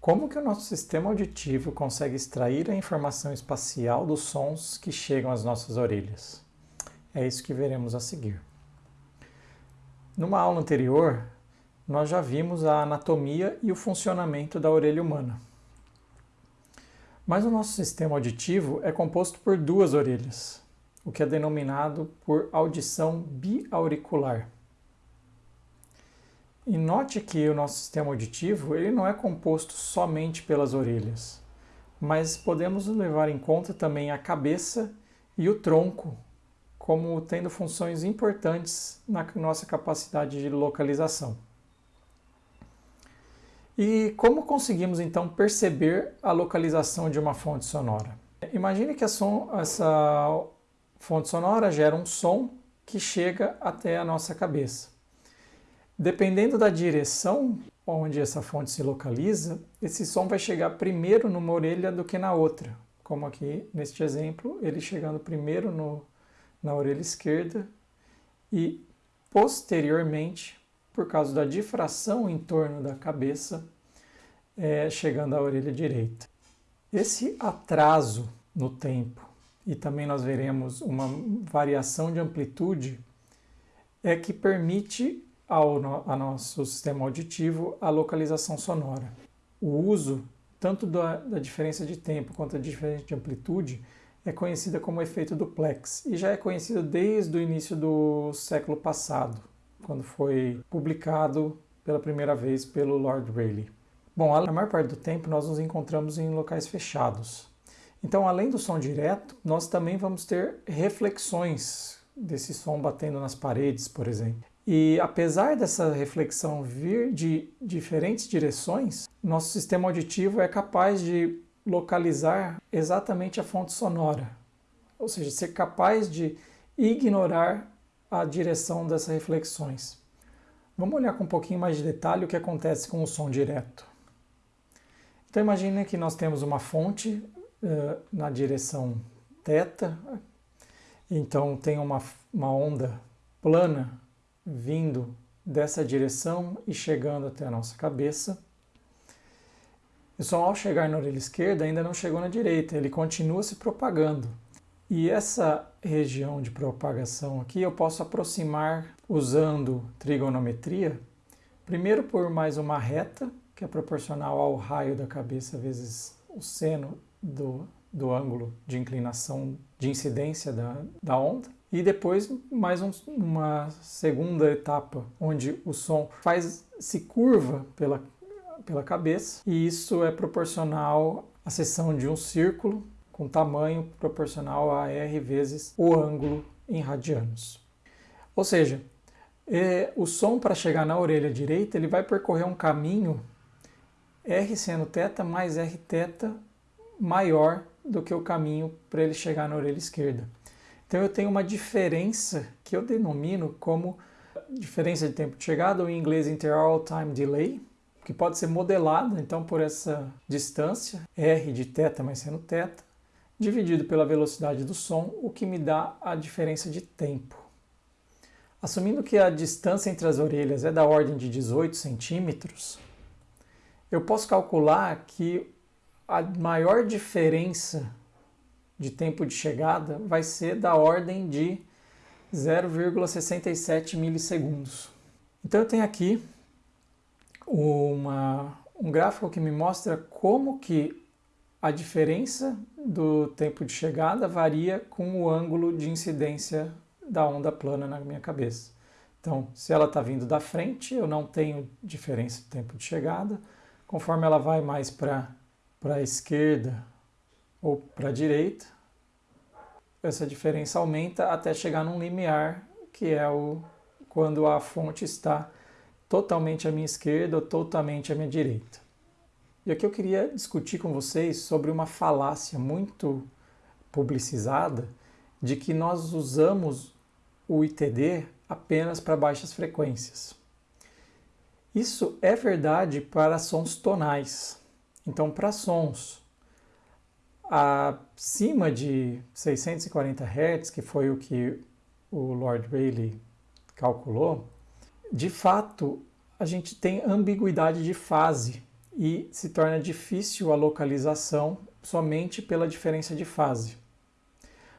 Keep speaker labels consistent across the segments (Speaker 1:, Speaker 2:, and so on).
Speaker 1: Como que o nosso sistema auditivo consegue extrair a informação espacial dos sons que chegam às nossas orelhas? É isso que veremos a seguir. Numa aula anterior, nós já vimos a anatomia e o funcionamento da orelha humana. Mas o nosso sistema auditivo é composto por duas orelhas, o que é denominado por audição biauricular. E note que o nosso sistema auditivo ele não é composto somente pelas orelhas, mas podemos levar em conta também a cabeça e o tronco como tendo funções importantes na nossa capacidade de localização. E como conseguimos então perceber a localização de uma fonte sonora? Imagine que som, essa fonte sonora gera um som que chega até a nossa cabeça. Dependendo da direção onde essa fonte se localiza, esse som vai chegar primeiro numa orelha do que na outra. Como aqui neste exemplo, ele chegando primeiro no, na orelha esquerda e posteriormente, por causa da difração em torno da cabeça, é, chegando à orelha direita. Esse atraso no tempo, e também nós veremos uma variação de amplitude, é que permite ao no, a nosso sistema auditivo a localização sonora. O uso tanto da, da diferença de tempo quanto da diferença de amplitude é conhecida como efeito duplex e já é conhecida desde o início do século passado, quando foi publicado pela primeira vez pelo Lord Rayleigh. Bom, a maior parte do tempo nós nos encontramos em locais fechados. Então, além do som direto, nós também vamos ter reflexões desse som batendo nas paredes, por exemplo. E apesar dessa reflexão vir de diferentes direções, nosso sistema auditivo é capaz de localizar exatamente a fonte sonora, ou seja, ser capaz de ignorar a direção dessas reflexões. Vamos olhar com um pouquinho mais de detalhe o que acontece com o som direto. Então imagine que nós temos uma fonte uh, na direção θ, então tem uma, uma onda plana vindo dessa direção e chegando até a nossa cabeça. O som, ao chegar na orelha esquerda, ainda não chegou na direita, ele continua se propagando. E essa região de propagação aqui eu posso aproximar usando trigonometria, primeiro por mais uma reta, que é proporcional ao raio da cabeça vezes o seno do, do ângulo de inclinação de incidência da, da onda, e depois mais um, uma segunda etapa, onde o som faz se curva pela, pela cabeça, e isso é proporcional à seção de um círculo com tamanho proporcional a R vezes o ângulo em radianos. Ou seja, é, o som para chegar na orelha direita ele vai percorrer um caminho R seno θ mais R θ maior do que o caminho para ele chegar na orelha esquerda. Então eu tenho uma diferença que eu denomino como diferença de tempo de chegada, ou em inglês Interval Time Delay, que pode ser modelada então por essa distância, R de θ mais seno θ, dividido pela velocidade do som, o que me dá a diferença de tempo. Assumindo que a distância entre as orelhas é da ordem de 18 centímetros, eu posso calcular que a maior diferença de tempo de chegada vai ser da ordem de 0,67 milissegundos. Então eu tenho aqui uma, um gráfico que me mostra como que a diferença do tempo de chegada varia com o ângulo de incidência da onda plana na minha cabeça. Então, se ela está vindo da frente, eu não tenho diferença de tempo de chegada. Conforme ela vai mais para a esquerda ou para a direita, essa diferença aumenta até chegar num limiar, que é o quando a fonte está totalmente à minha esquerda ou totalmente à minha direita. E aqui eu queria discutir com vocês sobre uma falácia muito publicizada de que nós usamos o ITD apenas para baixas frequências. Isso é verdade para sons tonais. Então, para sons acima de 640 Hz, que foi o que o Lord Rayleigh calculou, de fato a gente tem ambiguidade de fase e se torna difícil a localização somente pela diferença de fase.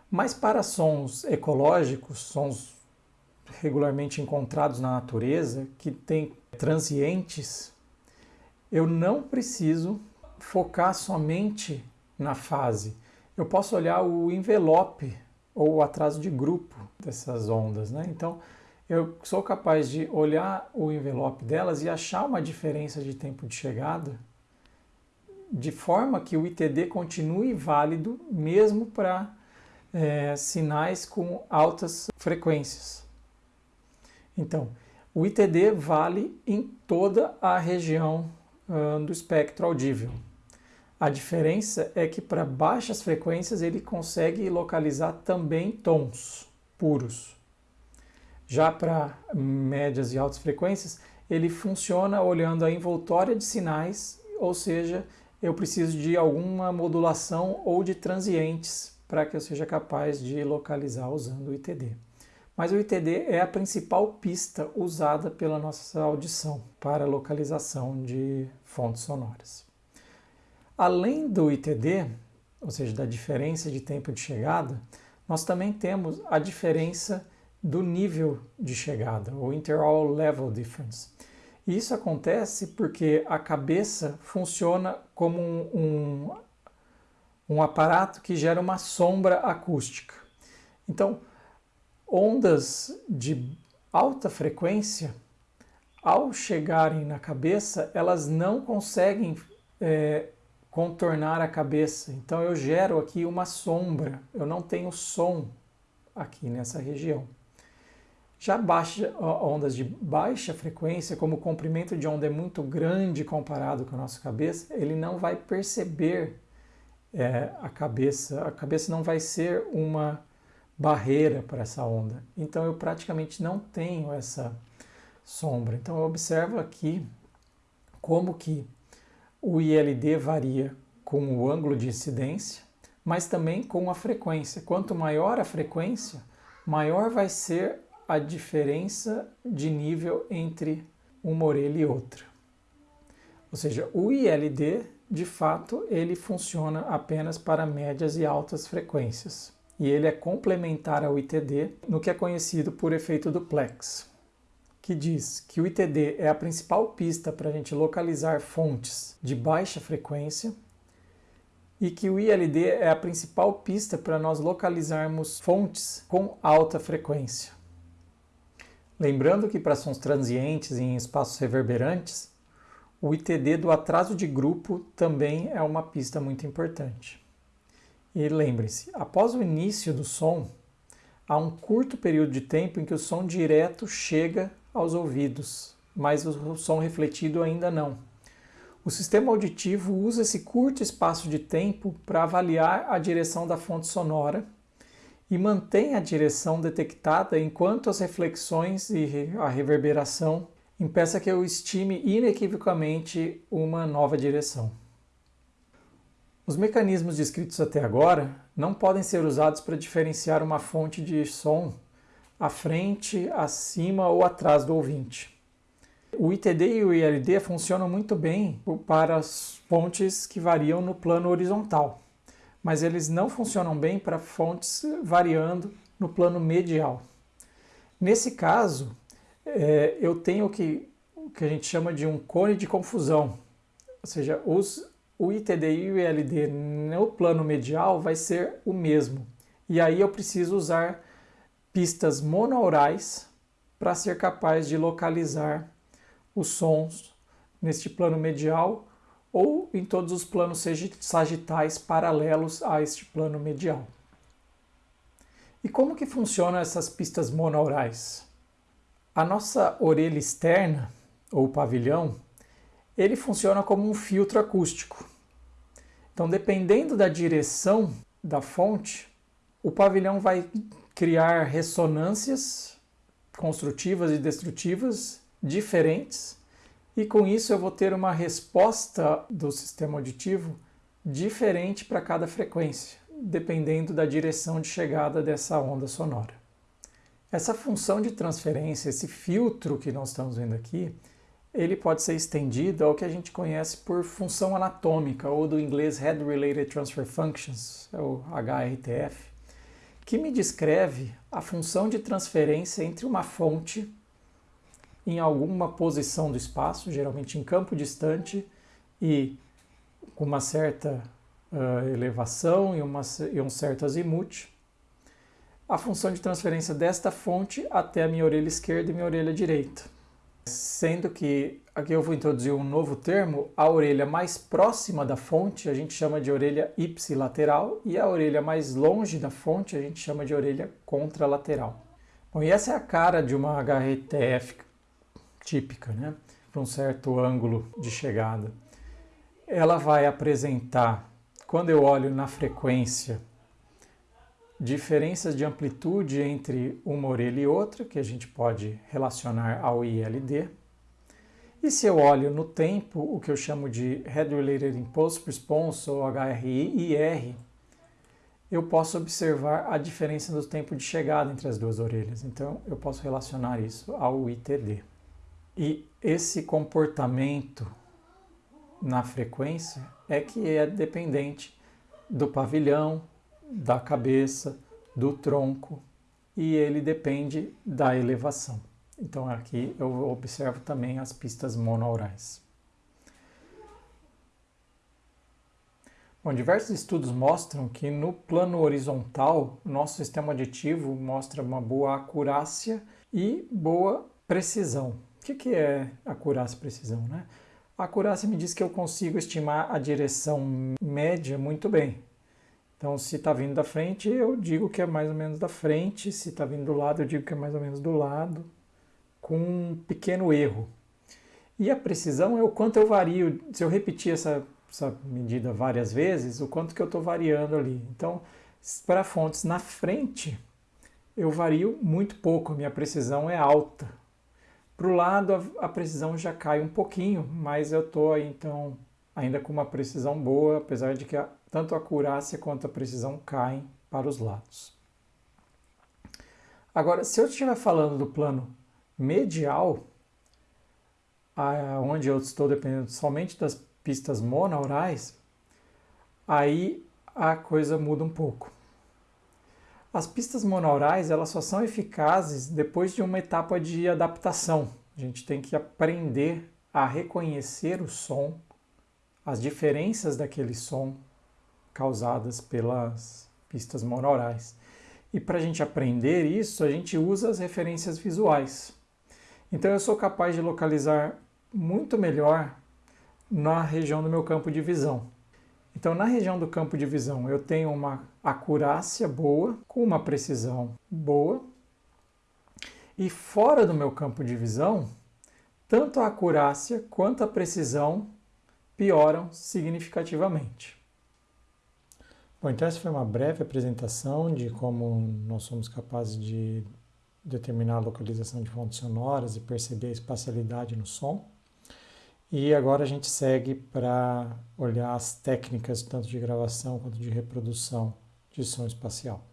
Speaker 1: Mas para sons ecológicos, sons regularmente encontrados na natureza, que têm transientes, eu não preciso focar somente na fase. Eu posso olhar o envelope ou o atraso de grupo dessas ondas. Né? Então, eu sou capaz de olhar o envelope delas e achar uma diferença de tempo de chegada, de forma que o ITD continue válido mesmo para é, sinais com altas frequências. Então, o ITD vale em toda a região uh, do espectro audível. A diferença é que para baixas frequências ele consegue localizar também tons puros. Já para médias e altas frequências, ele funciona olhando a envoltória de sinais, ou seja, eu preciso de alguma modulação ou de transientes para que eu seja capaz de localizar usando o ITD. Mas o ITD é a principal pista usada pela nossa audição para localização de fontes sonoras. Além do ITD, ou seja, da diferença de tempo de chegada, nós também temos a diferença do nível de chegada, o Interval Level Difference. E isso acontece porque a cabeça funciona como um, um, um aparato que gera uma sombra acústica. Então, ondas de alta frequência, ao chegarem na cabeça, elas não conseguem é, contornar a cabeça. Então eu gero aqui uma sombra, eu não tenho som aqui nessa região. Já baixa, ondas de baixa frequência, como o comprimento de onda é muito grande comparado com a nossa cabeça, ele não vai perceber é, a cabeça, a cabeça não vai ser uma barreira para essa onda. Então eu praticamente não tenho essa sombra. Então eu observo aqui como que o ILD varia com o ângulo de incidência, mas também com a frequência. Quanto maior a frequência, maior vai ser a diferença de nível entre uma orelha e outra. Ou seja, o ILD, de fato, ele funciona apenas para médias e altas frequências. E ele é complementar ao ITD no que é conhecido por efeito duplex que diz que o ITD é a principal pista para a gente localizar fontes de baixa frequência e que o ILD é a principal pista para nós localizarmos fontes com alta frequência. Lembrando que para sons transientes em espaços reverberantes, o ITD do atraso de grupo também é uma pista muito importante. E lembre-se, após o início do som, há um curto período de tempo em que o som direto chega aos ouvidos, mas o som refletido ainda não. O sistema auditivo usa esse curto espaço de tempo para avaliar a direção da fonte sonora e mantém a direção detectada enquanto as reflexões e a reverberação impeça que eu estime inequivocamente uma nova direção. Os mecanismos descritos até agora não podem ser usados para diferenciar uma fonte de som à frente, acima ou atrás do ouvinte. O ITD e o ILD funcionam muito bem para as fontes que variam no plano horizontal, mas eles não funcionam bem para fontes variando no plano medial. Nesse caso, é, eu tenho que, o que a gente chama de um cone de confusão, ou seja, os, o ITD e o ILD no plano medial vai ser o mesmo. E aí eu preciso usar pistas monaurais para ser capaz de localizar os sons neste plano medial ou em todos os planos sagitais paralelos a este plano medial. E como que funcionam essas pistas monaurais? A nossa orelha externa, ou pavilhão, ele funciona como um filtro acústico. Então, dependendo da direção da fonte, o pavilhão vai criar ressonâncias construtivas e destrutivas diferentes, e com isso eu vou ter uma resposta do sistema auditivo diferente para cada frequência, dependendo da direção de chegada dessa onda sonora. Essa função de transferência, esse filtro que nós estamos vendo aqui, ele pode ser estendido ao que a gente conhece por função anatômica, ou do inglês Head Related Transfer Functions, é o HRTF, que me descreve a função de transferência entre uma fonte em alguma posição do espaço, geralmente em campo distante, e com uma certa uh, elevação e, uma, e um certo azimuth, a função de transferência desta fonte até a minha orelha esquerda e minha orelha direita. Sendo que aqui eu vou introduzir um novo termo, a orelha mais próxima da fonte a gente chama de orelha ipsilateral e a orelha mais longe da fonte a gente chama de orelha contralateral. Bom, e essa é a cara de uma HRTF típica, né? Para um certo ângulo de chegada. Ela vai apresentar, quando eu olho na frequência, diferenças de amplitude entre uma orelha e outra, que a gente pode relacionar ao ILD. E se eu olho no tempo, o que eu chamo de Head Related Impulse Response, ou HRI-IR, eu posso observar a diferença do tempo de chegada entre as duas orelhas. Então, eu posso relacionar isso ao ITD. E esse comportamento na frequência é que é dependente do pavilhão, da cabeça, do tronco e ele depende da elevação. Então aqui eu observo também as pistas monaurais. Bom, diversos estudos mostram que no plano horizontal, nosso sistema aditivo mostra uma boa acurácia e boa precisão. O que, que é acurácia e precisão? Né? A acurácia me diz que eu consigo estimar a direção média muito bem. Então, se está vindo da frente, eu digo que é mais ou menos da frente. Se está vindo do lado, eu digo que é mais ou menos do lado, com um pequeno erro. E a precisão é o quanto eu vario. Se eu repetir essa, essa medida várias vezes, o quanto que eu estou variando ali. Então, para fontes na frente, eu vario muito pouco, minha precisão é alta. Para o lado, a, a precisão já cai um pouquinho, mas eu estou então, ainda com uma precisão boa, apesar de que a, tanto a acurácia quanto a precisão caem para os lados. Agora, se eu estiver falando do plano medial, onde eu estou dependendo somente das pistas monaurais, aí a coisa muda um pouco. As pistas monaurais elas só são eficazes depois de uma etapa de adaptação. A gente tem que aprender a reconhecer o som, as diferenças daquele som, causadas pelas pistas monaurais. E para a gente aprender isso, a gente usa as referências visuais. Então eu sou capaz de localizar muito melhor na região do meu campo de visão. Então, na região do campo de visão, eu tenho uma acurácia boa, com uma precisão boa. E fora do meu campo de visão, tanto a acurácia quanto a precisão pioram significativamente. Bom, então essa foi uma breve apresentação de como nós somos capazes de determinar a localização de fontes sonoras e perceber a espacialidade no som. E agora a gente segue para olhar as técnicas tanto de gravação quanto de reprodução de som espacial.